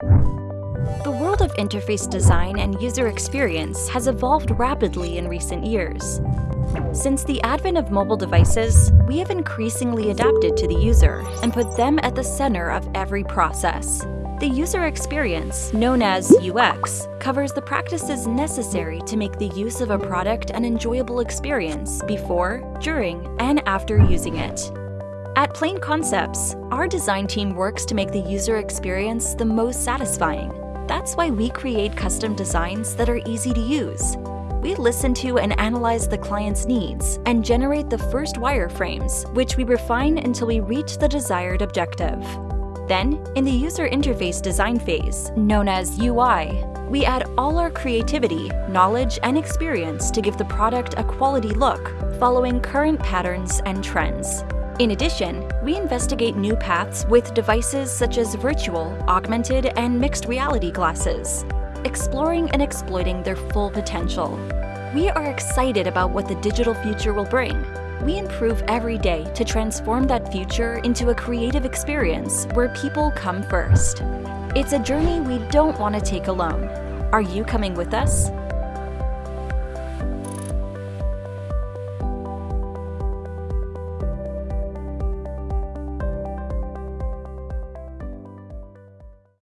The world of interface design and user experience has evolved rapidly in recent years. Since the advent of mobile devices, we have increasingly adapted to the user and put them at the center of every process. The user experience, known as UX, covers the practices necessary to make the use of a product an enjoyable experience before, during, and after using it. At Plain Concepts, our design team works to make the user experience the most satisfying. That's why we create custom designs that are easy to use. We listen to and analyze the client's needs and generate the first wireframes, which we refine until we reach the desired objective. Then, in the user interface design phase, known as UI, we add all our creativity, knowledge, and experience to give the product a quality look, following current patterns and trends. In addition, we investigate new paths with devices such as virtual, augmented, and mixed reality glasses, exploring and exploiting their full potential. We are excited about what the digital future will bring, we improve every day to transform that future into a creative experience where people come first. It's a journey we don't want to take alone. Are you coming with us?